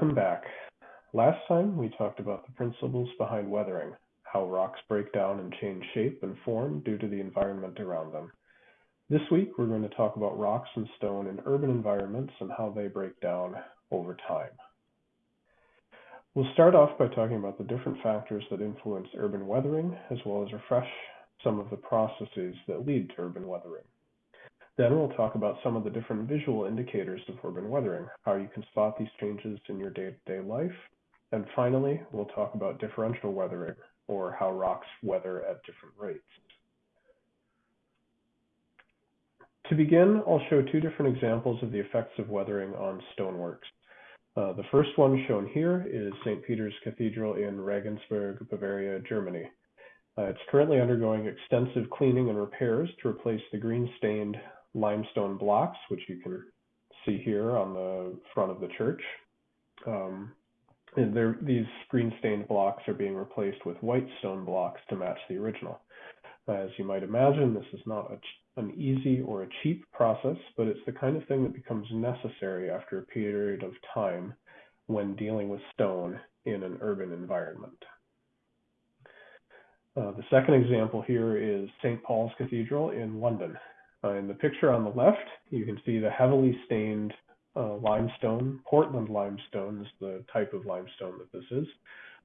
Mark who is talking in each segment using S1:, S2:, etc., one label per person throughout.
S1: Welcome back. Last time we talked about the principles behind weathering, how rocks break down and change shape and form due to the environment around them. This week we're going to talk about rocks and stone in urban environments and how they break down over time. We'll start off by talking about the different factors that influence urban weathering as well as refresh some of the processes that lead to urban weathering. Then we'll talk about some of the different visual indicators of urban weathering, how you can spot these changes in your day-to-day -day life. And finally, we'll talk about differential weathering, or how rocks weather at different rates. To begin, I'll show two different examples of the effects of weathering on stoneworks. Uh, the first one shown here is St. Peter's Cathedral in Regensburg, Bavaria, Germany. Uh, it's currently undergoing extensive cleaning and repairs to replace the green-stained limestone blocks, which you can see here on the front of the church. Um, and these green stained blocks are being replaced with white stone blocks to match the original. As you might imagine, this is not a, an easy or a cheap process, but it's the kind of thing that becomes necessary after a period of time when dealing with stone in an urban environment. Uh, the second example here is St. Paul's Cathedral in London. Uh, in the picture on the left, you can see the heavily stained uh, limestone. Portland limestone is the type of limestone that this is.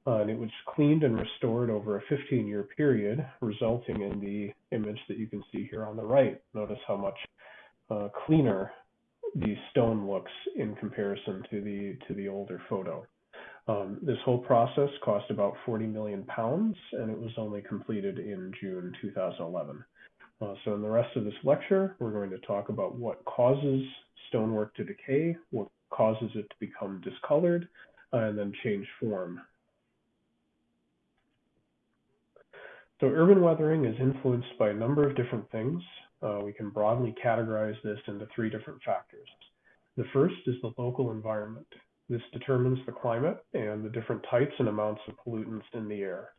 S1: Uh, and it was cleaned and restored over a 15 year period, resulting in the image that you can see here on the right. Notice how much uh, cleaner the stone looks in comparison to the to the older photo. Um, this whole process cost about 40 million pounds, and it was only completed in June 2011. Uh, so in the rest of this lecture, we're going to talk about what causes stonework to decay, what causes it to become discolored, uh, and then change form. So urban weathering is influenced by a number of different things. Uh, we can broadly categorize this into three different factors. The first is the local environment. This determines the climate and the different types and amounts of pollutants in the air.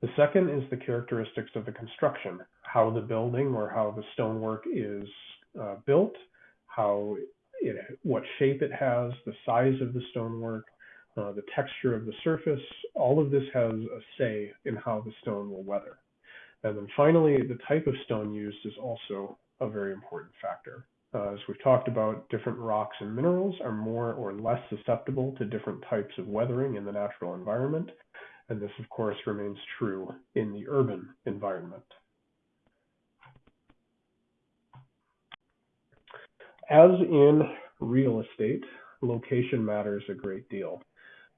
S1: The second is the characteristics of the construction, how the building or how the stonework is uh, built, how it, what shape it has, the size of the stonework, uh, the texture of the surface. All of this has a say in how the stone will weather. And then finally, the type of stone used is also a very important factor. Uh, as we've talked about, different rocks and minerals are more or less susceptible to different types of weathering in the natural environment and this of course remains true in the urban environment. As in real estate, location matters a great deal.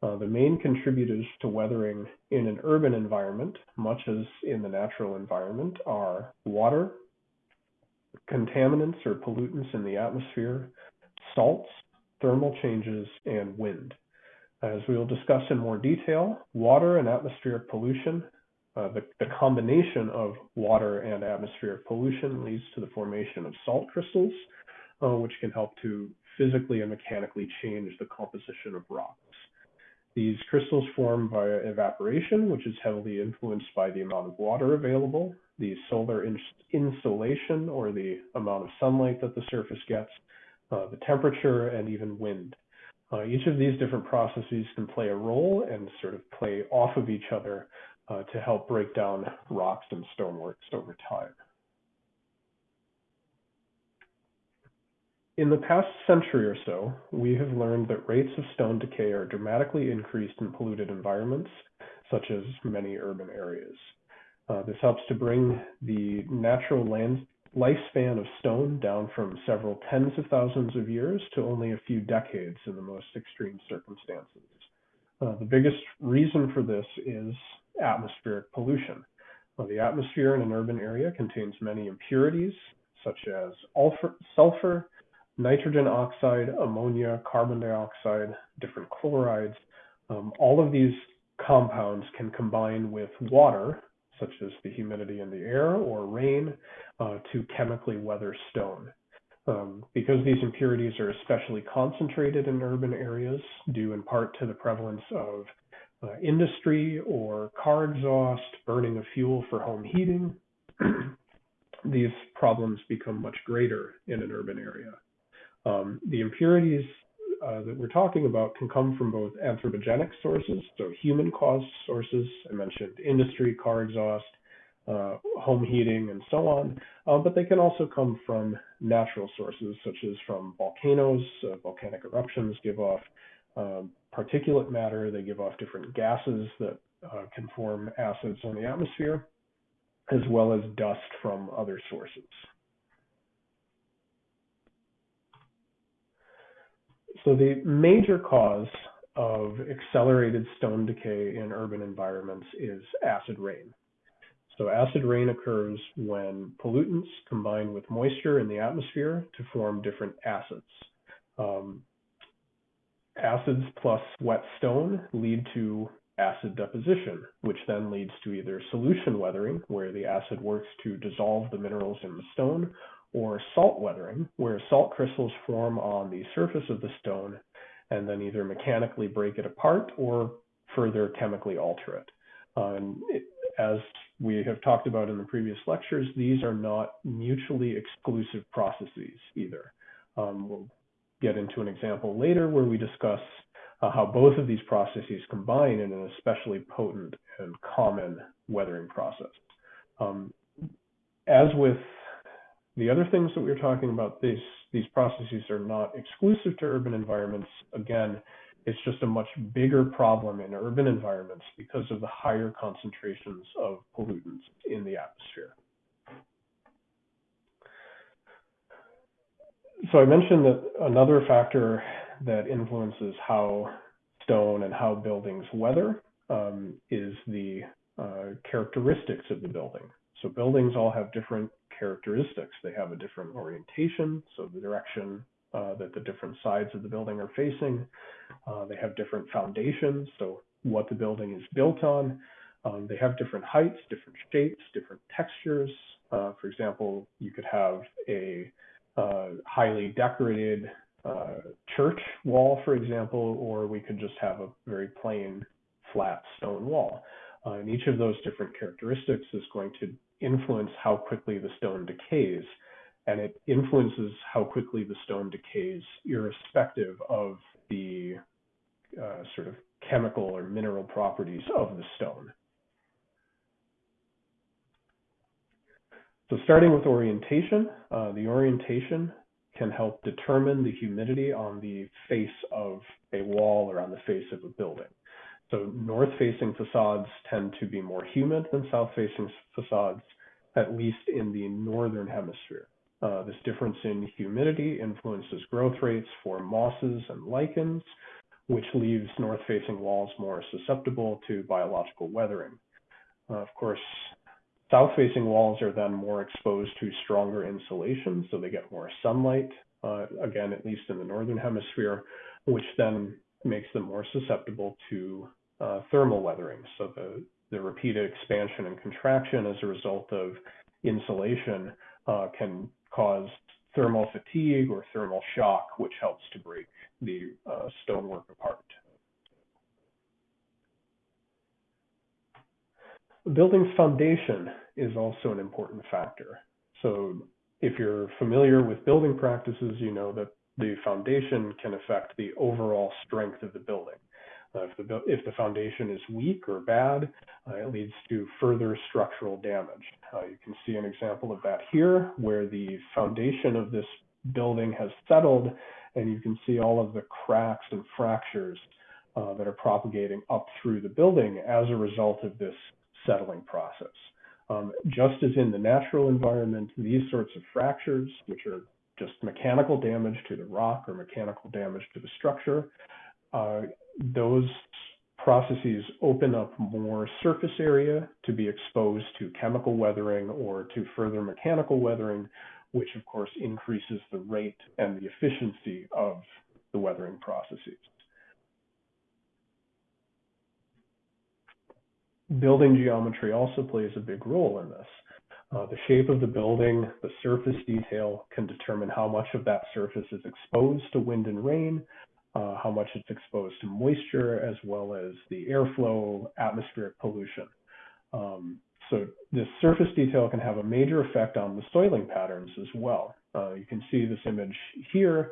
S1: Uh, the main contributors to weathering in an urban environment, much as in the natural environment, are water, contaminants or pollutants in the atmosphere, salts, thermal changes, and wind. As we will discuss in more detail, water and atmospheric pollution, uh, the, the combination of water and atmospheric pollution leads to the formation of salt crystals, uh, which can help to physically and mechanically change the composition of rocks. These crystals form via evaporation, which is heavily influenced by the amount of water available, the solar insolation or the amount of sunlight that the surface gets, uh, the temperature, and even wind. Uh, each of these different processes can play a role and sort of play off of each other uh, to help break down rocks and stoneworks over time. In the past century or so, we have learned that rates of stone decay are dramatically increased in polluted environments, such as many urban areas. Uh, this helps to bring the natural land, lifespan of stone down from several tens of thousands of years to only a few decades in the most extreme circumstances. Uh, the biggest reason for this is atmospheric pollution. Uh, the atmosphere in an urban area contains many impurities, such as sulfur, nitrogen oxide, ammonia, carbon dioxide, different chlorides. Um, all of these compounds can combine with water such as the humidity in the air or rain, uh, to chemically weather stone. Um, because these impurities are especially concentrated in urban areas, due in part to the prevalence of uh, industry or car exhaust, burning of fuel for home heating, these problems become much greater in an urban area. Um, the impurities uh, that we're talking about can come from both anthropogenic sources, so human-caused sources. I mentioned industry, car exhaust, uh, home heating, and so on. Uh, but they can also come from natural sources, such as from volcanoes. Uh, volcanic eruptions give off um, particulate matter. They give off different gases that uh, can form acids in the atmosphere, as well as dust from other sources. So the major cause of accelerated stone decay in urban environments is acid rain. So acid rain occurs when pollutants combine with moisture in the atmosphere to form different acids. Um, acids plus wet stone lead to acid deposition, which then leads to either solution weathering, where the acid works to dissolve the minerals in the stone, or salt weathering, where salt crystals form on the surface of the stone and then either mechanically break it apart or further chemically alter it. Uh, it, as we have talked about in the previous lectures, these are not mutually exclusive processes either. Um, we'll get into an example later where we discuss uh, how both of these processes combine in an especially potent and common weathering process. Um, as with the other things that we are talking about, these, these processes are not exclusive to urban environments. Again, it's just a much bigger problem in urban environments because of the higher concentrations of pollutants in the atmosphere. So I mentioned that another factor that influences how stone and how buildings weather um, is the uh, characteristics of the building. So buildings all have different characteristics. They have a different orientation, so the direction uh, that the different sides of the building are facing. Uh, they have different foundations, so what the building is built on. Um, they have different heights, different shapes, different textures. Uh, for example, you could have a uh, highly decorated uh, church wall, for example, or we could just have a very plain flat stone wall. Uh, and each of those different characteristics is going to influence how quickly the stone decays. And it influences how quickly the stone decays, irrespective of the uh, sort of chemical or mineral properties of the stone. So starting with orientation, uh, the orientation can help determine the humidity on the face of a wall or on the face of a building. So north-facing facades tend to be more humid than south-facing facades, at least in the northern hemisphere. Uh, this difference in humidity influences growth rates for mosses and lichens, which leaves north-facing walls more susceptible to biological weathering. Uh, of course, south-facing walls are then more exposed to stronger insolation, so they get more sunlight, uh, again, at least in the northern hemisphere, which then makes them more susceptible to uh, thermal weathering. So the, the repeated expansion and contraction as a result of insolation uh, can cause thermal fatigue or thermal shock, which helps to break the uh, stonework apart. The building's foundation is also an important factor. So if you're familiar with building practices, you know that the foundation can affect the overall strength of the building. Uh, if, the, if the foundation is weak or bad, uh, it leads to further structural damage. Uh, you can see an example of that here, where the foundation of this building has settled, and you can see all of the cracks and fractures uh, that are propagating up through the building as a result of this settling process. Um, just as in the natural environment, these sorts of fractures, which are just mechanical damage to the rock or mechanical damage to the structure, uh, those processes open up more surface area to be exposed to chemical weathering or to further mechanical weathering, which of course increases the rate and the efficiency of the weathering processes. Building geometry also plays a big role in this. Uh, the shape of the building, the surface detail can determine how much of that surface is exposed to wind and rain, uh, how much it's exposed to moisture, as well as the airflow, atmospheric pollution. Um, so this surface detail can have a major effect on the soiling patterns as well. Uh, you can see this image here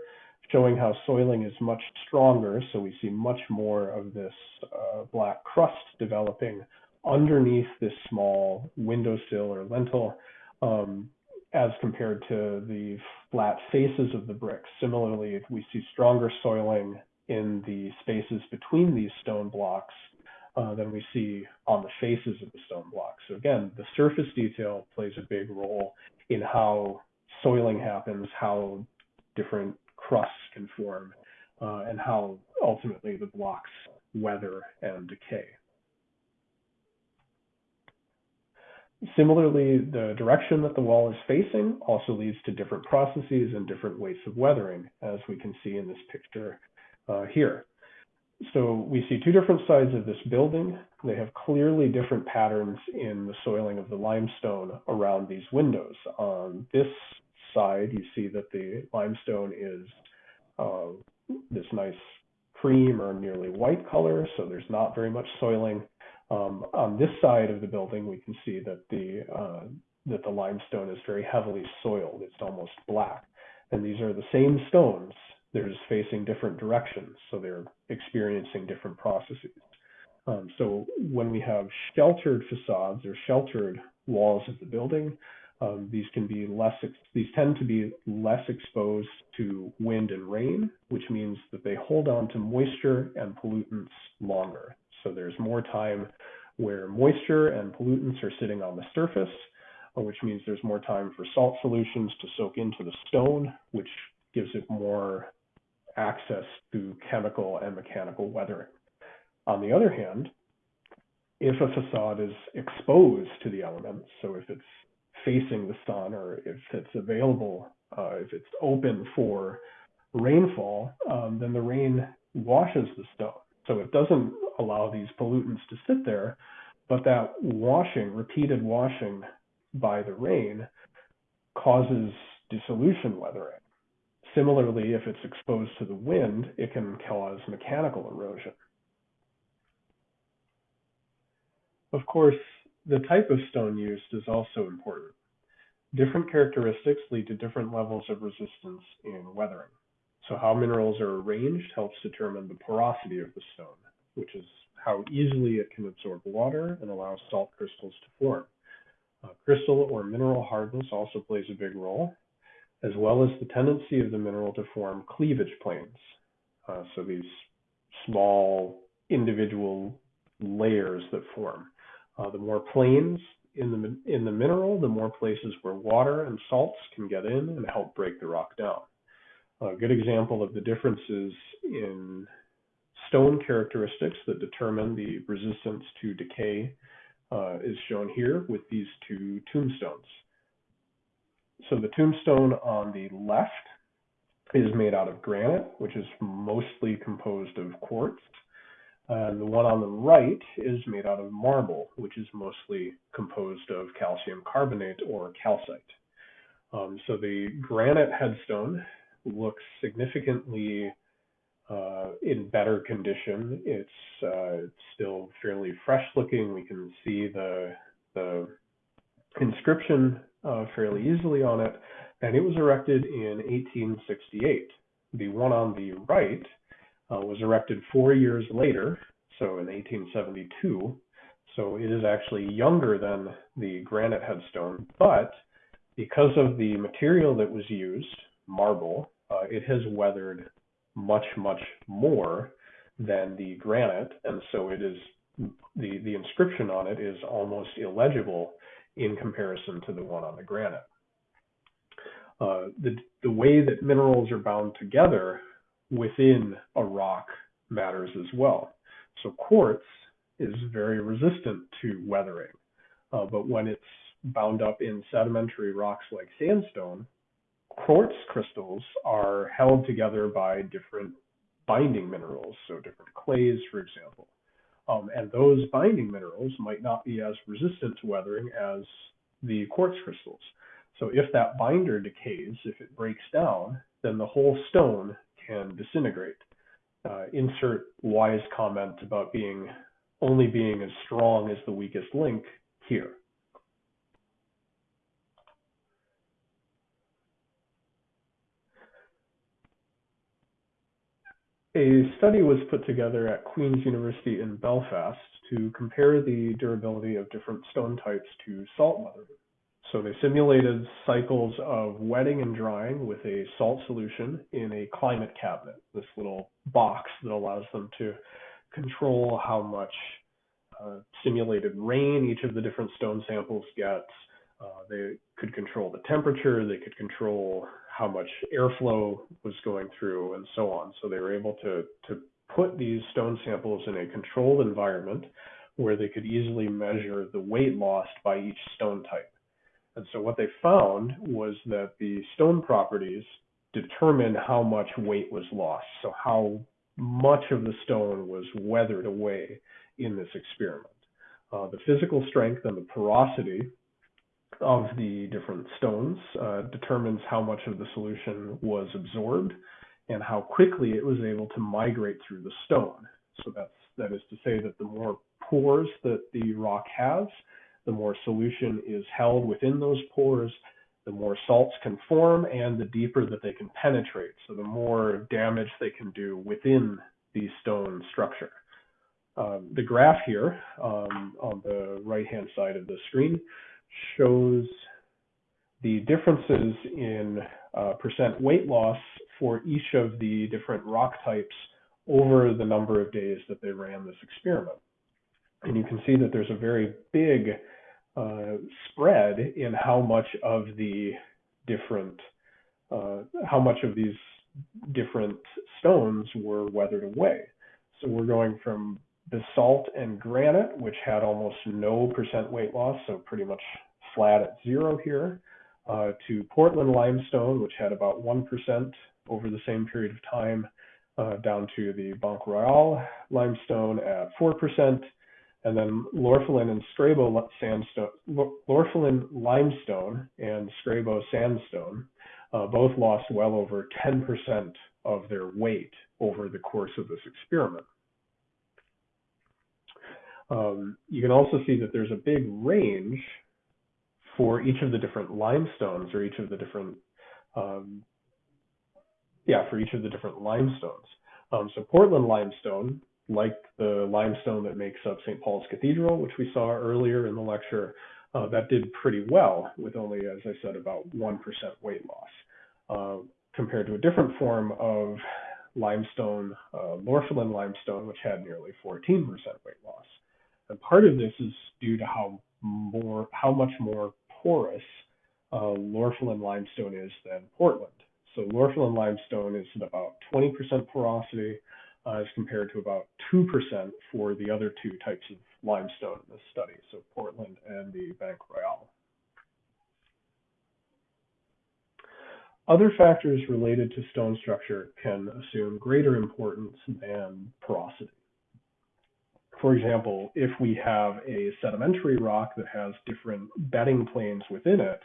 S1: showing how soiling is much stronger. So we see much more of this uh, black crust developing underneath this small windowsill or lintel um, as compared to the flat faces of the bricks. Similarly, we see stronger soiling in the spaces between these stone blocks uh, than we see on the faces of the stone blocks. So again, the surface detail plays a big role in how soiling happens, how different crusts can form, uh, and how ultimately the blocks weather and decay. Similarly, the direction that the wall is facing also leads to different processes and different weights of weathering, as we can see in this picture uh, here. So we see two different sides of this building. They have clearly different patterns in the soiling of the limestone around these windows. On this side, you see that the limestone is uh, this nice cream or nearly white color, so there's not very much soiling. Um, on this side of the building, we can see that the uh, that the limestone is very heavily soiled. It's almost black. And these are the same stones. They're just facing different directions, so they're experiencing different processes. Um, so when we have sheltered facades or sheltered walls of the building, um, these can be less. These tend to be less exposed to wind and rain, which means that they hold on to moisture and pollutants longer. So there's more time where moisture and pollutants are sitting on the surface, uh, which means there's more time for salt solutions to soak into the stone, which gives it more access to chemical and mechanical weathering. On the other hand, if a facade is exposed to the elements, so if it's facing the sun or if it's available, uh, if it's open for rainfall, um, then the rain washes the stone. So it doesn't allow these pollutants to sit there, but that washing, repeated washing by the rain causes dissolution weathering. Similarly, if it's exposed to the wind, it can cause mechanical erosion. Of course, the type of stone used is also important. Different characteristics lead to different levels of resistance in weathering. So how minerals are arranged helps determine the porosity of the stone, which is how easily it can absorb water and allow salt crystals to form. Uh, crystal or mineral hardness also plays a big role, as well as the tendency of the mineral to form cleavage planes. Uh, so these small individual layers that form. Uh, the more planes in the in the mineral, the more places where water and salts can get in and help break the rock down. A good example of the differences in stone characteristics that determine the resistance to decay uh, is shown here with these two tombstones. So the tombstone on the left is made out of granite, which is mostly composed of quartz. And the one on the right is made out of marble, which is mostly composed of calcium carbonate or calcite. Um, so the granite headstone looks significantly uh, in better condition. It's uh, still fairly fresh looking. We can see the the inscription uh, fairly easily on it, and it was erected in 1868. The one on the right uh, was erected four years later, so in 1872. So it is actually younger than the granite headstone, but because of the material that was used, marble, uh, it has weathered much, much more than the granite, and so it is the the inscription on it is almost illegible in comparison to the one on the granite. Uh, the the way that minerals are bound together within a rock matters as well. So quartz is very resistant to weathering, uh, but when it's bound up in sedimentary rocks like sandstone, quartz crystals are held together by different binding minerals, so different clays, for example. Um, and those binding minerals might not be as resistant to weathering as the quartz crystals. So if that binder decays, if it breaks down, then the whole stone can disintegrate. Uh, insert wise comment about being only being as strong as the weakest link here. A study was put together at Queen's University in Belfast to compare the durability of different stone types to salt weathering. So they simulated cycles of wetting and drying with a salt solution in a climate cabinet, this little box that allows them to control how much uh, simulated rain each of the different stone samples gets. Uh, they could control the temperature, they could control how much airflow was going through, and so on. So they were able to, to put these stone samples in a controlled environment where they could easily measure the weight lost by each stone type. And so what they found was that the stone properties determined how much weight was lost. So how much of the stone was weathered away in this experiment. Uh, the physical strength and the porosity of the different stones uh, determines how much of the solution was absorbed and how quickly it was able to migrate through the stone. So that's that is to say that the more pores that the rock has, the more solution is held within those pores, the more salts can form and the deeper that they can penetrate. So the more damage they can do within the stone structure. Um, the graph here um, on the right-hand side of the screen shows the differences in uh, percent weight loss for each of the different rock types over the number of days that they ran this experiment. And you can see that there's a very big uh, spread in how much of the different, uh, how much of these different stones were weathered away. So we're going from basalt and granite, which had almost no percent weight loss, so pretty much flat at zero here, uh, to Portland limestone, which had about 1% over the same period of time, uh, down to the Banque Royale limestone at 4%, and then Lorphalin and Scrabo sandstone, Lorphalin limestone and Scrabo sandstone uh, both lost well over 10% of their weight over the course of this experiment. Um, you can also see that there's a big range for each of the different limestones or each of the different, um, yeah, for each of the different limestones. Um, so Portland limestone, like the limestone that makes up St. Paul's Cathedral, which we saw earlier in the lecture, uh, that did pretty well with only, as I said, about 1% weight loss, uh, compared to a different form of limestone, uh, limestone, which had nearly 14% weight loss. And part of this is due to how more, how much more porous uh, limestone is than Portland. So Lorphalin limestone is at about 20% porosity uh, as compared to about 2% for the other two types of limestone in this study, so Portland and the Banque Royale. Other factors related to stone structure can assume greater importance than porosity. For example, if we have a sedimentary rock that has different bedding planes within it,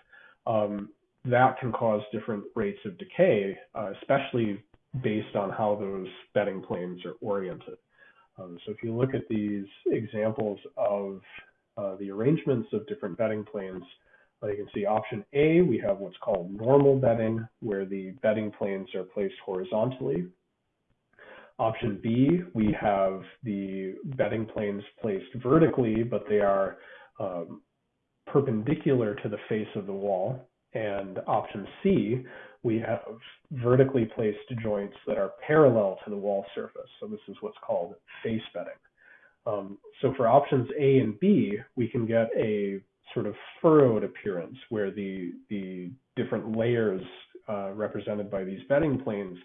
S1: um, that can cause different rates of decay, uh, especially based on how those bedding planes are oriented. Um, so if you look at these examples of uh, the arrangements of different bedding planes, uh, you can see option A, we have what's called normal bedding, where the bedding planes are placed horizontally Option B, we have the bedding planes placed vertically, but they are um, perpendicular to the face of the wall. And option C, we have vertically placed joints that are parallel to the wall surface. So this is what's called face bedding. Um, so for options A and B, we can get a sort of furrowed appearance where the, the different layers uh, represented by these bedding planes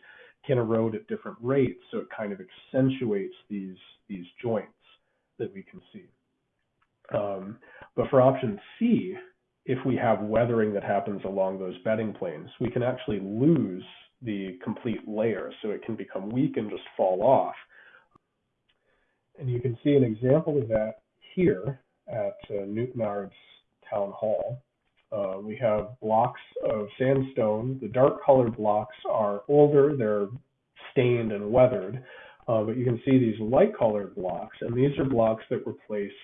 S1: can erode at different rates, so it kind of accentuates these these joints that we can see. Um, but for option C, if we have weathering that happens along those bedding planes, we can actually lose the complete layer, so it can become weak and just fall off. And you can see an example of that here at uh, Newtownards Town Hall. Uh, we have blocks of sandstone. The dark colored blocks are older, they're stained and weathered. Uh, but you can see these light colored blocks, and these are blocks that were placed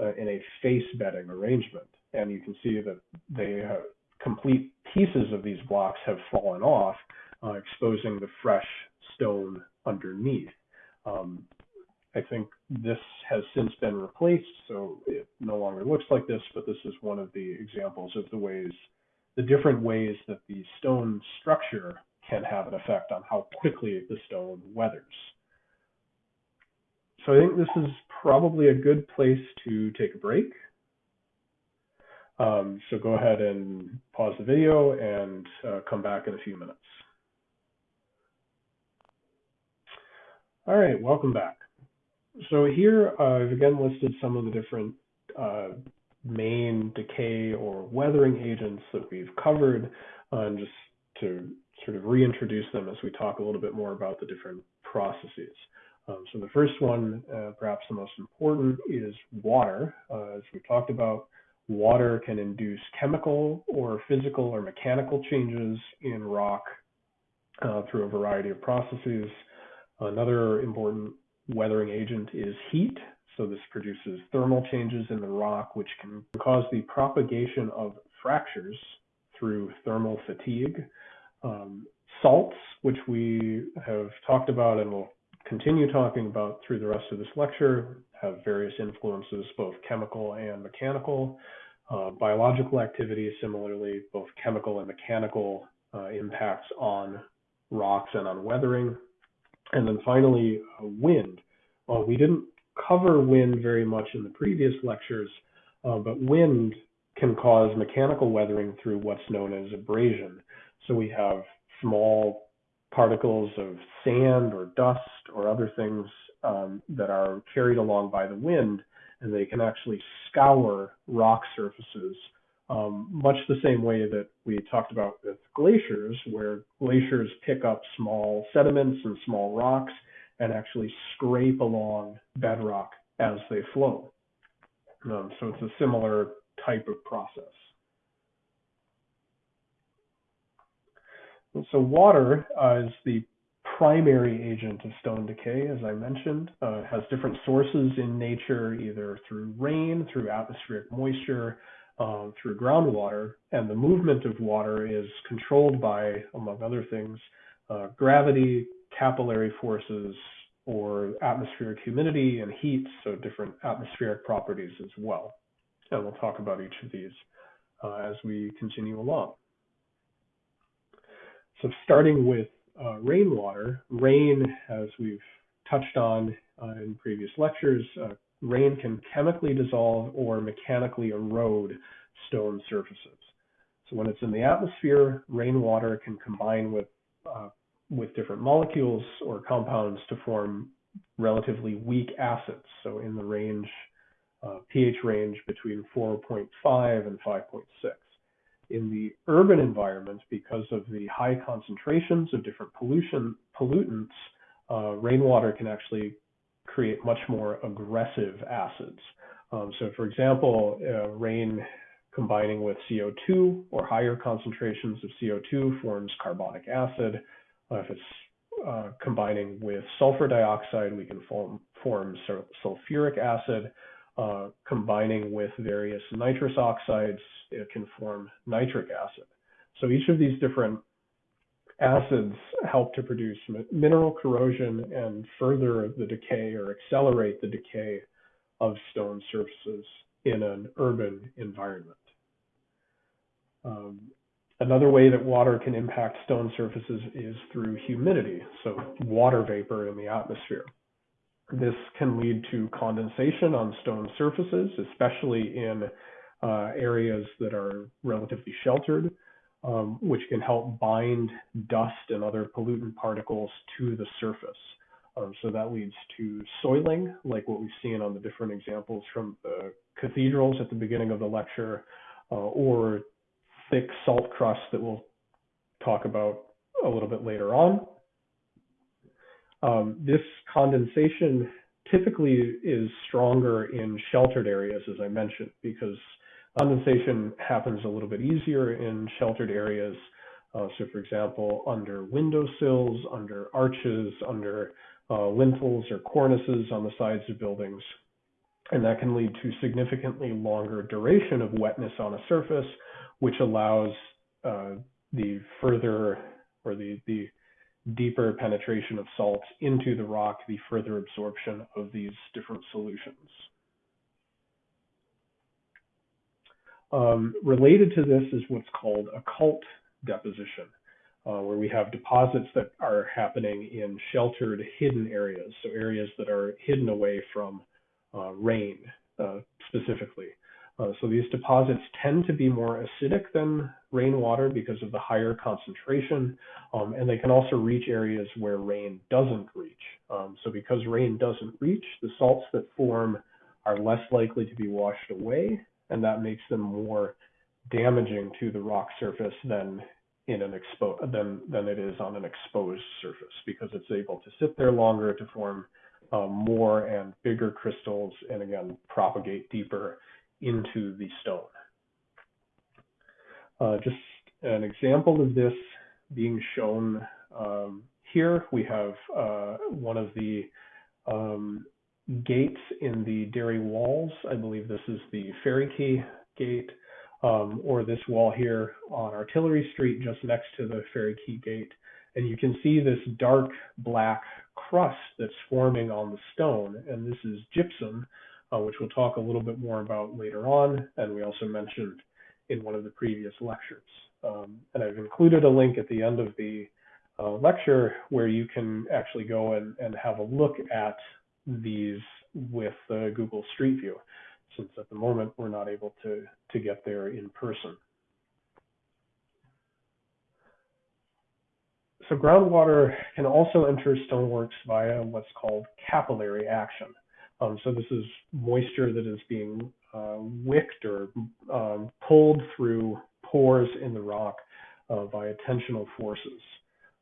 S1: uh, in a face bedding arrangement. And you can see that they have complete pieces of these blocks have fallen off, uh, exposing the fresh stone underneath. Um, I think this has since been replaced, so it no longer looks like this, but this is one of the examples of the ways, the different ways that the stone structure can have an effect on how quickly the stone weathers. So I think this is probably a good place to take a break. Um, so go ahead and pause the video and uh, come back in a few minutes. All right, welcome back. So here uh, I've again listed some of the different uh, main decay or weathering agents that we've covered, uh, and just to sort of reintroduce them as we talk a little bit more about the different processes. Um, so the first one, uh, perhaps the most important, is water. Uh, as we talked about, water can induce chemical or physical or mechanical changes in rock uh, through a variety of processes. Another important weathering agent is heat. So this produces thermal changes in the rock, which can cause the propagation of fractures through thermal fatigue. Um, salts, which we have talked about and will continue talking about through the rest of this lecture, have various influences, both chemical and mechanical. Uh, biological activity, similarly, both chemical and mechanical uh, impacts on rocks and on weathering. And then finally, uh, wind. Well, we didn't cover wind very much in the previous lectures, uh, but wind can cause mechanical weathering through what's known as abrasion. So we have small particles of sand or dust or other things um, that are carried along by the wind, and they can actually scour rock surfaces, um, much the same way that we talked about with glaciers, where glaciers pick up small sediments and small rocks and actually scrape along bedrock as they flow. Um, so it's a similar type of process. And so water uh, is the primary agent of stone decay, as I mentioned, uh, has different sources in nature, either through rain, through atmospheric moisture, uh, through groundwater, and the movement of water is controlled by, among other things, uh, gravity, capillary forces, or atmospheric humidity and heat, so different atmospheric properties as well. And we'll talk about each of these uh, as we continue along. So starting with uh, rainwater, rain, as we've touched on uh, in previous lectures, uh, rain can chemically dissolve or mechanically erode stone surfaces. So when it's in the atmosphere, rainwater can combine with uh, with different molecules or compounds to form relatively weak acids. So in the range, uh, pH range between 4.5 and 5.6 in the urban environment, because of the high concentrations of different pollution pollutants, uh, rainwater can actually create much more aggressive acids. Um, so, for example, uh, rain combining with CO2 or higher concentrations of CO2 forms carbonic acid. Uh, if it's uh, combining with sulfur dioxide, we can form, form sulfuric acid. Uh, combining with various nitrous oxides, it can form nitric acid. So each of these different acids help to produce mineral corrosion and further the decay or accelerate the decay of stone surfaces in an urban environment. Um, another way that water can impact stone surfaces is through humidity, so water vapor in the atmosphere. This can lead to condensation on stone surfaces, especially in uh, areas that are relatively sheltered, um, which can help bind dust and other pollutant particles to the surface. Um, so that leads to soiling, like what we've seen on the different examples from the cathedrals at the beginning of the lecture, uh, or thick salt crust that we'll talk about a little bit later on. Um, this condensation typically is stronger in sheltered areas, as I mentioned, because condensation happens a little bit easier in sheltered areas. Uh, so, for example, under windowsills, under arches, under uh, lintels or cornices on the sides of buildings. And that can lead to significantly longer duration of wetness on a surface, which allows uh, the further or the, the deeper penetration of salts into the rock, the further absorption of these different solutions. Um, related to this is what's called occult deposition, uh, where we have deposits that are happening in sheltered, hidden areas, so areas that are hidden away from uh, rain uh, specifically. Uh, so these deposits tend to be more acidic than rainwater because of the higher concentration, um, and they can also reach areas where rain doesn't reach. Um, so because rain doesn't reach, the salts that form are less likely to be washed away, and that makes them more damaging to the rock surface than in an expo than than it is on an exposed surface because it's able to sit there longer to form um, more and bigger crystals and again propagate deeper into the stone. Uh, just an example of this being shown um, here, we have uh, one of the um, gates in the Derry walls. I believe this is the Ferry Quay gate, um, or this wall here on Artillery Street, just next to the Ferry Quay gate. And you can see this dark black crust that's forming on the stone, and this is gypsum, uh, which we'll talk a little bit more about later on, and we also mentioned in one of the previous lectures. Um, and I've included a link at the end of the uh, lecture where you can actually go and, and have a look at these with uh, Google Street View, since at the moment we're not able to, to get there in person. So groundwater can also enter stoneworks via what's called capillary action. Um, so this is moisture that is being uh, wicked or um, pulled through pores in the rock uh, by tensional forces.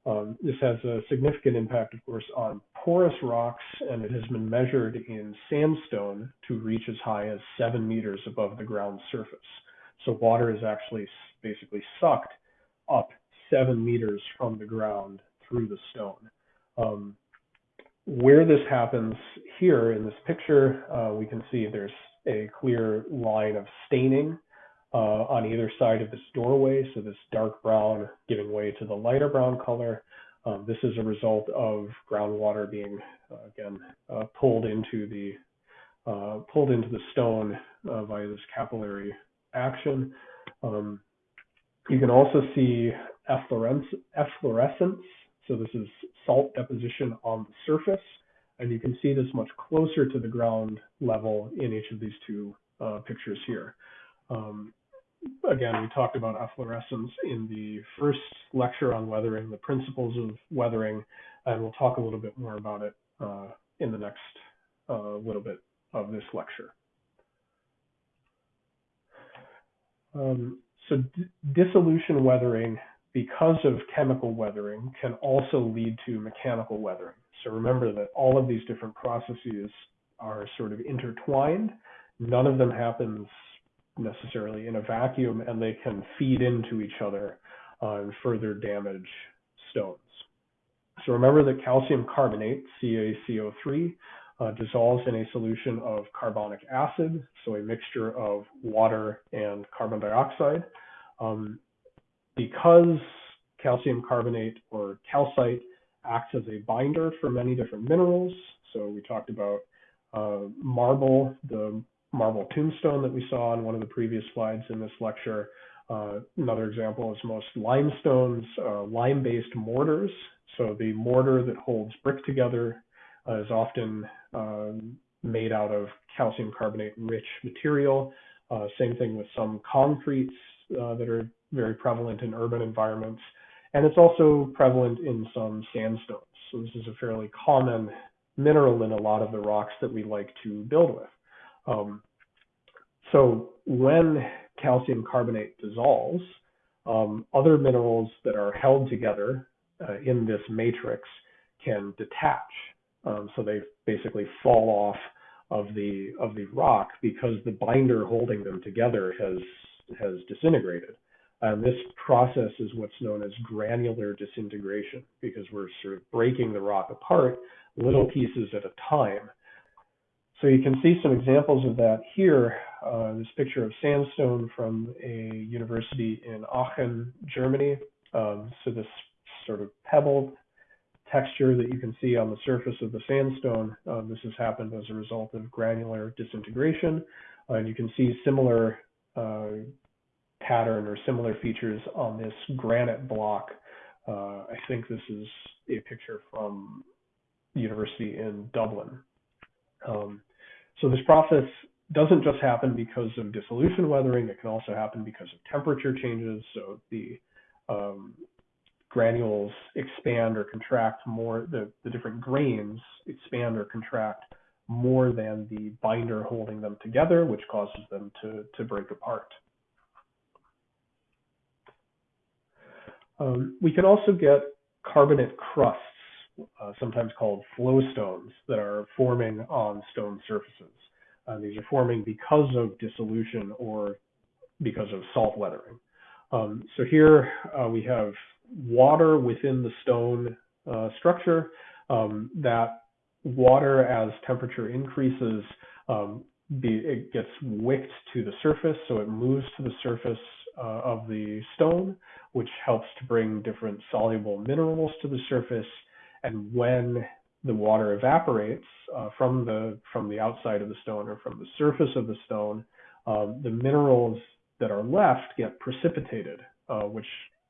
S1: Um, this has a significant impact, of course, on porous rocks, and it has been measured in sandstone to reach as high as seven meters above the ground surface. So water is actually basically sucked up seven meters from the ground through the stone. Um, where this happens here in this picture, uh, we can see there's a clear line of staining on either side of this doorway. So this dark brown giving way to the lighter brown color. Um, this is a result of groundwater being, uh, again, uh, pulled into the uh, pulled into the stone uh, via this capillary action. Um, you can also see efflorescence so this is salt deposition on the surface, and you can see this much closer to the ground level in each of these two uh, pictures here. Um, again, we talked about efflorescence in the first lecture on weathering, the principles of weathering, and we'll talk a little bit more about it uh, in the next uh, little bit of this lecture. Um, so dissolution weathering because of chemical weathering, can also lead to mechanical weathering. So remember that all of these different processes are sort of intertwined. None of them happens necessarily in a vacuum, and they can feed into each other uh, and further damage stones. So remember that calcium carbonate, CaCO3, uh, dissolves in a solution of carbonic acid, so a mixture of water and carbon dioxide. Um, because calcium carbonate or calcite acts as a binder for many different minerals. So we talked about uh, marble, the marble tombstone that we saw on one of the previous slides in this lecture. Uh, another example is most limestones, uh, lime-based mortars. So the mortar that holds brick together uh, is often um, made out of calcium carbonate rich material. Uh, same thing with some concretes uh, that are very prevalent in urban environments. And it's also prevalent in some sandstones. So this is a fairly common mineral in a lot of the rocks that we like to build with. Um, so when calcium carbonate dissolves, um, other minerals that are held together uh, in this matrix can detach. Um, so they basically fall off of the of the rock because the binder holding them together has has disintegrated. And this process is what's known as granular disintegration because we're sort of breaking the rock apart little pieces at a time. So you can see some examples of that here. Uh, this picture of sandstone from a university in Aachen, Germany. Um, so this sort of pebbled texture that you can see on the surface of the sandstone, uh, this has happened as a result of granular disintegration. Uh, and you can see similar uh, pattern or similar features on this granite block. Uh, I think this is a picture from the university in Dublin. Um, so this process doesn't just happen because of dissolution weathering, it can also happen because of temperature changes. So the um, granules expand or contract more, the, the different grains expand or contract more than the binder holding them together, which causes them to, to break apart. Um, we can also get carbonate crusts, uh, sometimes called flowstones, that are forming on stone surfaces. Uh, these are forming because of dissolution or because of salt weathering. Um, so here uh, we have water within the stone uh, structure. Um, that water, as temperature increases, um, be, it gets wicked to the surface, so it moves to the surface uh, of the stone, which helps to bring different soluble minerals to the surface. And when the water evaporates uh, from the from the outside of the stone or from the surface of the stone, um, the minerals that are left get precipitated, uh, which,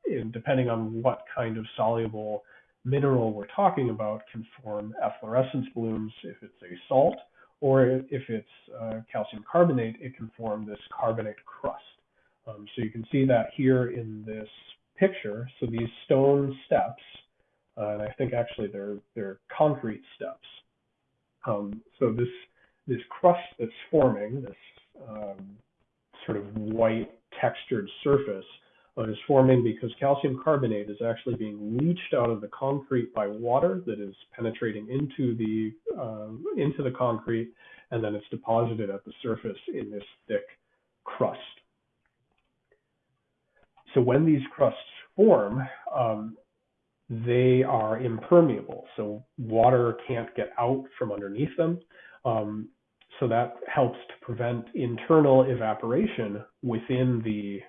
S1: in, depending on what kind of soluble mineral we're talking about, can form efflorescence blooms if it's a salt, or if it's uh, calcium carbonate, it can form this carbonate crust. Um, so you can see that here in this picture. So these stone steps, uh, and I think actually they're they're concrete steps. Um, so this this crust that's forming, this um, sort of white textured surface, uh, is forming because calcium carbonate is actually being leached out of the concrete by water that is penetrating into the uh, into the concrete, and then it's deposited at the surface in this thick crust. So when these crusts form, um, they are impermeable. So water can't get out from underneath them. Um, so that helps to prevent internal evaporation within the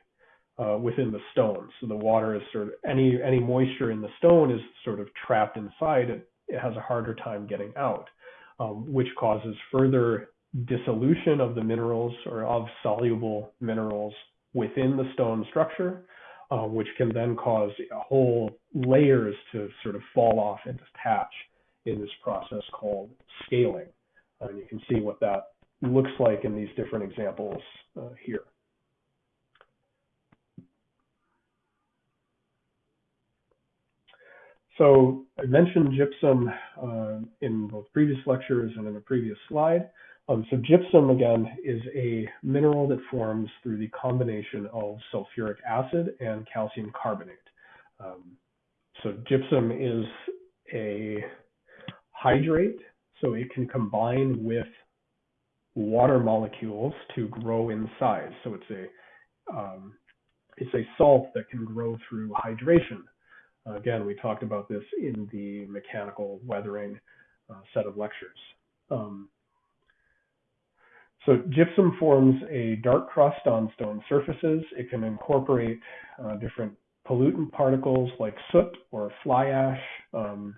S1: uh, within the stone. So the water is sort of any any moisture in the stone is sort of trapped inside. It, it has a harder time getting out, um, which causes further dissolution of the minerals or of soluble minerals within the stone structure, uh, which can then cause whole layers to sort of fall off and detach in this process called scaling. And you can see what that looks like in these different examples uh, here. So I mentioned gypsum uh, in both previous lectures and in a previous slide. Um, so gypsum, again, is a mineral that forms through the combination of sulfuric acid and calcium carbonate. Um, so gypsum is a hydrate, so it can combine with water molecules to grow in size. So it's a um, it's a salt that can grow through hydration. Again, we talked about this in the mechanical weathering uh, set of lectures. Um, so gypsum forms a dark crust on stone surfaces. It can incorporate uh, different pollutant particles like soot or fly ash. Um,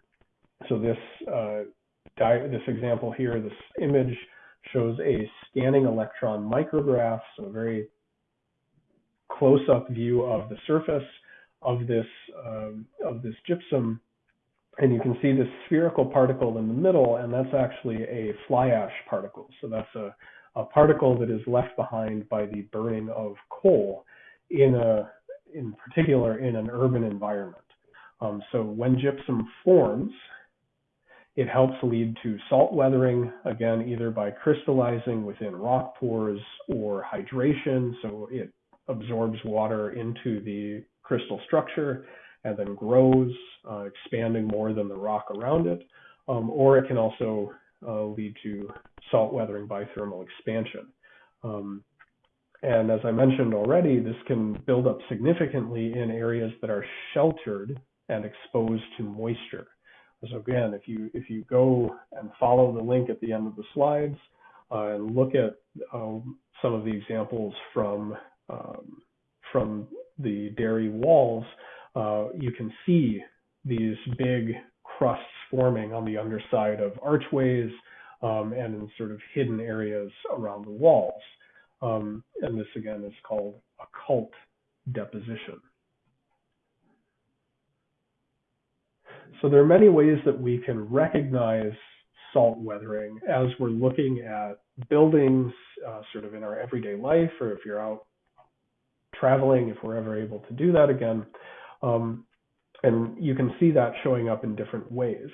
S1: so this uh, this example here, this image shows a scanning electron micrograph, so a very close-up view of the surface of this um, of this gypsum, and you can see this spherical particle in the middle, and that's actually a fly ash particle. So that's a a particle that is left behind by the burning of coal in a in particular in an urban environment. Um, so when gypsum forms, it helps lead to salt weathering, again, either by crystallizing within rock pores or hydration. So it absorbs water into the crystal structure and then grows, uh, expanding more than the rock around it. Um, or it can also lead to salt weathering by thermal expansion. Um, and as I mentioned already, this can build up significantly in areas that are sheltered and exposed to moisture. So again, if you if you go and follow the link at the end of the slides uh, and look at um, some of the examples from um, from the Derry walls, uh, you can see these big crusts forming on the underside of archways um, and in sort of hidden areas around the walls. Um, and this again is called occult deposition. So there are many ways that we can recognize salt weathering as we're looking at buildings uh, sort of in our everyday life, or if you're out traveling, if we're ever able to do that again. Um, and you can see that showing up in different ways.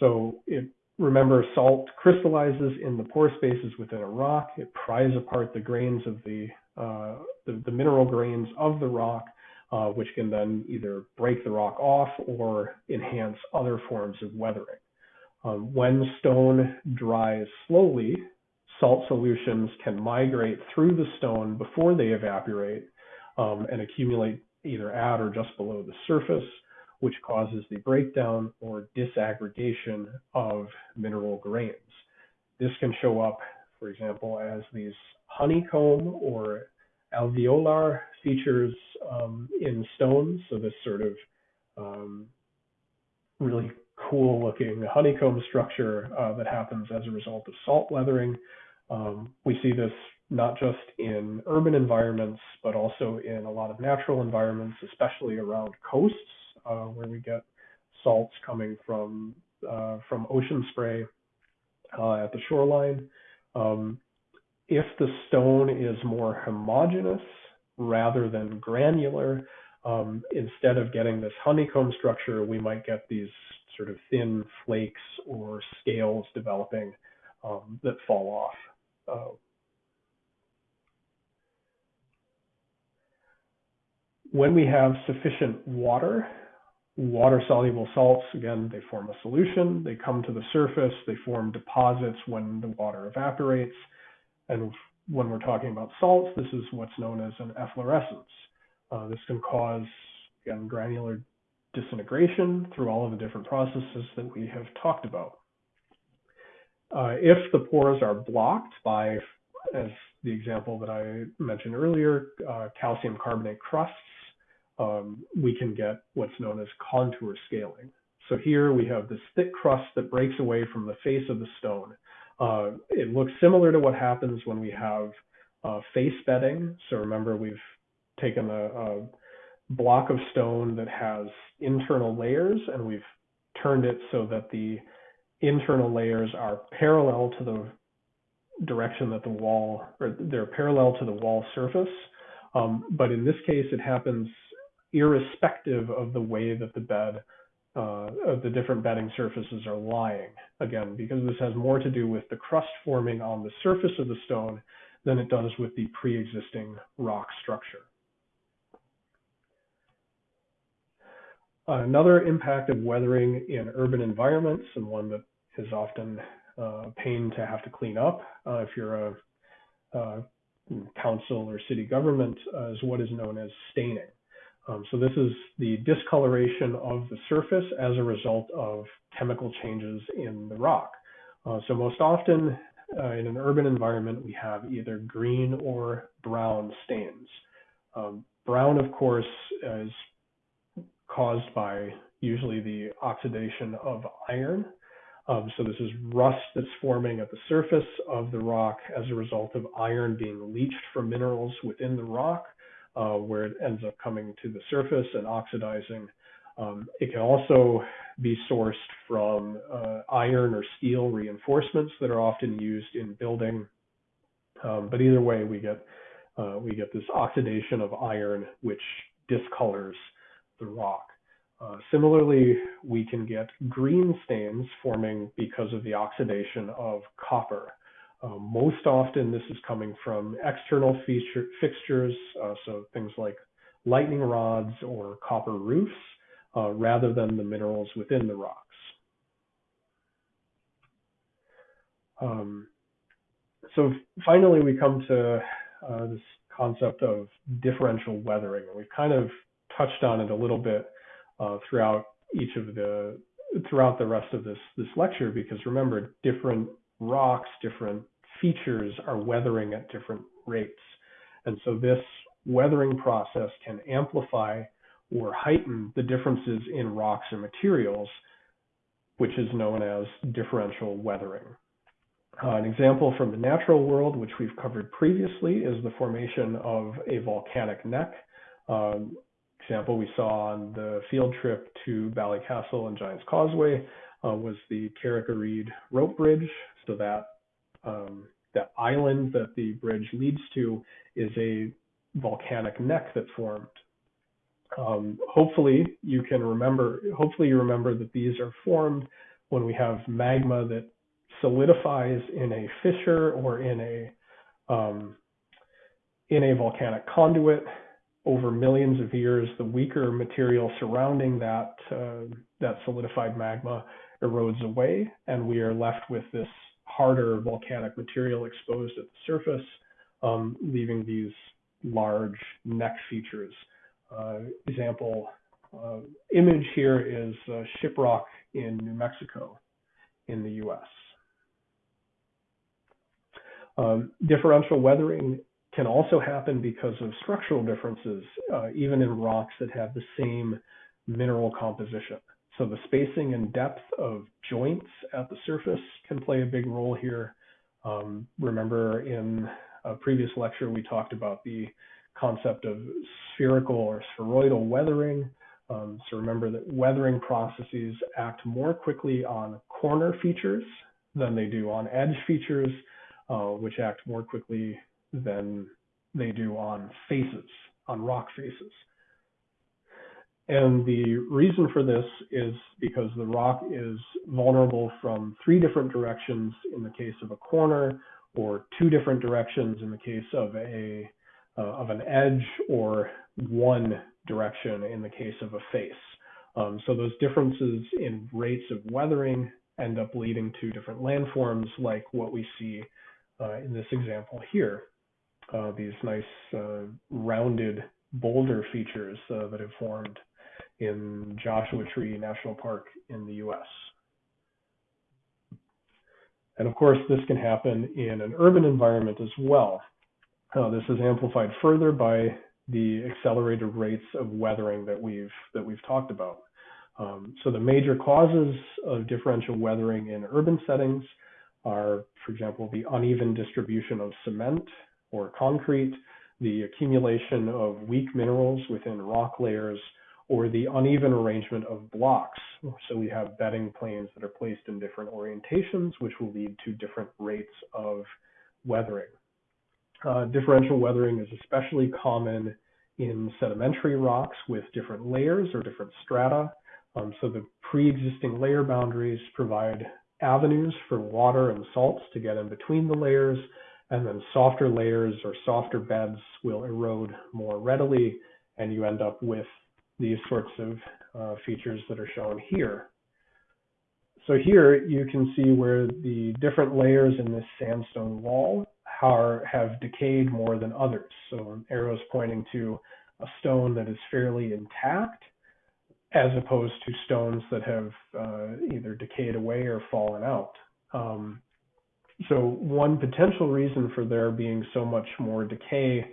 S1: So it, remember, salt crystallizes in the pore spaces within a rock. It pries apart the grains of the, uh, the, the, mineral grains of the rock, uh, which can then either break the rock off or enhance other forms of weathering. Um, when stone dries slowly, salt solutions can migrate through the stone before they evaporate um, and accumulate either at or just below the surface, which causes the breakdown or disaggregation of mineral grains. This can show up, for example, as these honeycomb or alveolar features um, in stones. So this sort of um, really cool looking honeycomb structure uh, that happens as a result of salt weathering. Um, we see this not just in urban environments, but also in a lot of natural environments, especially around coasts, uh, where we get salts coming from uh, from ocean spray uh, at the shoreline. Um, if the stone is more homogeneous rather than granular, um, instead of getting this honeycomb structure, we might get these sort of thin flakes or scales developing um, that fall off. Uh, when we have sufficient water, water-soluble salts, again, they form a solution, they come to the surface, they form deposits when the water evaporates. And when we're talking about salts, this is what's known as an efflorescence. Uh, this can cause, again, granular disintegration through all of the different processes that we have talked about. Uh, if the pores are blocked by, as the example that I mentioned earlier, uh, calcium carbonate crusts, um, we can get what's known as contour scaling. So here we have this thick crust that breaks away from the face of the stone. Uh, it looks similar to what happens when we have uh, face bedding. So remember, we've taken a, a block of stone that has internal layers and we've turned it so that the internal layers are parallel to the direction that the wall, or they're parallel to the wall surface. Um, but in this case, it happens irrespective of the way that the bed, uh, of the different bedding surfaces are lying. Again, because this has more to do with the crust forming on the surface of the stone than it does with the pre-existing rock structure. Another impact of weathering in urban environments, and one that is often uh, pain to have to clean up uh, if you're a, a, council or city government, uh, is what is known as staining. Um, so this is the discoloration of the surface as a result of chemical changes in the rock. Uh, so most often uh, in an urban environment, we have either green or brown stains. Um, brown, of course, is caused by usually the oxidation of iron. Um, so this is rust that's forming at the surface of the rock as a result of iron being leached from minerals within the rock, uh, where it ends up coming to the surface and oxidizing. Um, it can also be sourced from uh, iron or steel reinforcements that are often used in building. Um, but either way, we get uh, we get this oxidation of iron, which discolors the rock. Uh, similarly, we can get green stains forming because of the oxidation of copper. Uh, most often, this is coming from external feature, fixtures, uh, so things like lightning rods or copper roofs, uh, rather than the minerals within the rocks. Um, so finally, we come to uh, this concept of differential weathering. We've kind of touched on it a little bit uh, throughout each of the throughout the rest of this this lecture because remember different rocks different features are weathering at different rates and so this weathering process can amplify or heighten the differences in rocks and materials which is known as differential weathering. Uh, an example from the natural world, which we've covered previously, is the formation of a volcanic neck. Um, example we saw on the field trip to Ballycastle and Giant's Causeway uh, was the Carrick-a-Rede rope bridge. So that um, island that the bridge leads to is a volcanic neck that formed. Um, hopefully you can remember, hopefully you remember that these are formed when we have magma that solidifies in a fissure or in a um, in a volcanic conduit over millions of years. The weaker material surrounding that uh, that solidified magma erodes away, and we are left with this harder volcanic material exposed at the surface, um, leaving these large neck features. Uh, example uh, image here is uh, shiprock in New Mexico in the US. Um, differential weathering can also happen because of structural differences, uh, even in rocks that have the same mineral composition. So the spacing and depth of joints at the surface can play a big role here. Um, remember in a previous lecture, we talked about the concept of spherical or spheroidal weathering. Um, so remember that weathering processes act more quickly on corner features than they do on edge features, uh, which act more quickly than they do on faces, on rock faces. And the reason for this is because the rock is vulnerable from three different directions in the case of a corner, or two different directions in the case of a uh, of an edge, or one direction in the case of a face. Um, so those differences in rates of weathering end up leading to different landforms, like what we see uh, in this example here. Uh, these nice uh, rounded boulder features uh, that have formed in Joshua Tree National Park in the US. And of course, this can happen in an urban environment as well. Uh, this is amplified further by the accelerated rates of weathering that we've that we've talked about. Um, so the major causes of differential weathering in urban settings are, for example, the uneven distribution of cement or concrete, the accumulation of weak minerals within rock layers, or the uneven arrangement of blocks. So we have bedding planes that are placed in different orientations, which will lead to different rates of weathering. Uh, differential weathering is especially common in sedimentary rocks with different layers or different strata. Um, so the pre-existing layer boundaries provide avenues for water and salts to get in between the layers, and then softer layers or softer beds will erode more readily, and you end up with these sorts of uh, features that are shown here. So here you can see where the different layers in this sandstone wall are, have decayed more than others. So arrows pointing to a stone that is fairly intact as opposed to stones that have uh, either decayed away or fallen out. Um, so one potential reason for there being so much more decay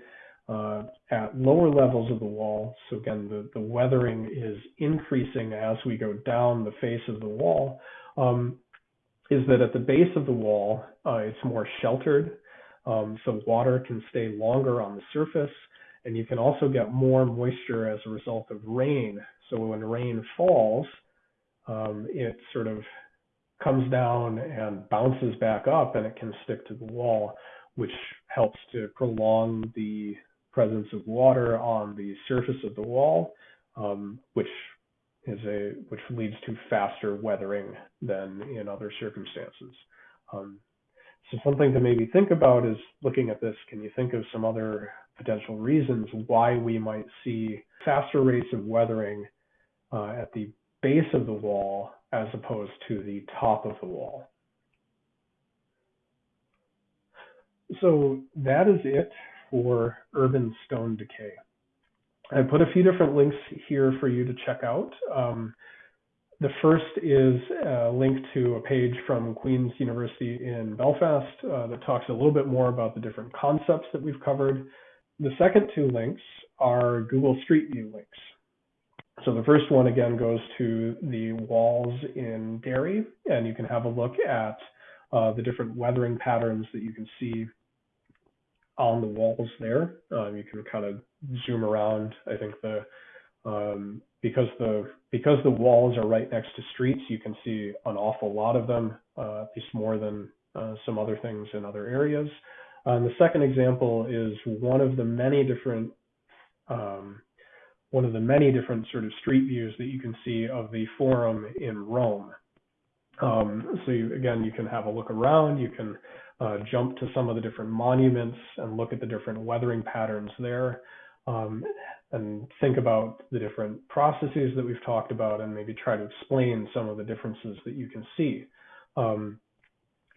S1: uh, at lower levels of the wall. So again, the, the weathering is increasing as we go down the face of the wall. Um, is that at the base of the wall, uh, it's more sheltered. Um, so water can stay longer on the surface and you can also get more moisture as a result of rain. So when rain falls, um, it sort of comes down and bounces back up and it can stick to the wall, which helps to prolong the presence of water on the surface of the wall, um, which is a which leads to faster weathering than in other circumstances. Um, so something to maybe think about is looking at this. Can you think of some other potential reasons why we might see faster rates of weathering uh, at the base of the wall as opposed to the top of the wall? So that is it for urban stone decay. I put a few different links here for you to check out. Um, the first is a link to a page from Queen's University in Belfast uh, that talks a little bit more about the different concepts that we've covered. The second two links are Google Street View links. So the first one again goes to the walls in Derry, and you can have a look at uh, the different weathering patterns that you can see on the walls there. Um, you can kind of zoom around. I think the um, because the because the walls are right next to streets, you can see an awful lot of them, uh, at least more than uh, some other things in other areas. Uh, the second example is one of the many different um, one of the many different sort of street views that you can see of the Forum in Rome. Um, so you, again, you can have a look around, you can uh, jump to some of the different monuments and look at the different weathering patterns there, um, and think about the different processes that we've talked about and maybe try to explain some of the differences that you can see. Um,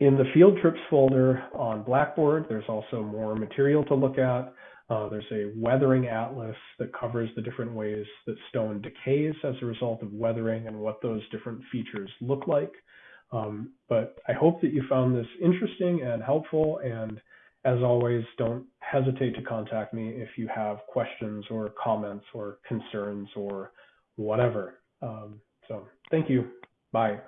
S1: in the field trips folder on Blackboard, there's also more material to look at. Uh, there's a weathering atlas that covers the different ways that stone decays as a result of weathering and what those different features look like. Um, but I hope that you found this interesting and helpful. And as always, don't hesitate to contact me if you have questions or comments or concerns or whatever. Um, so thank you. Bye.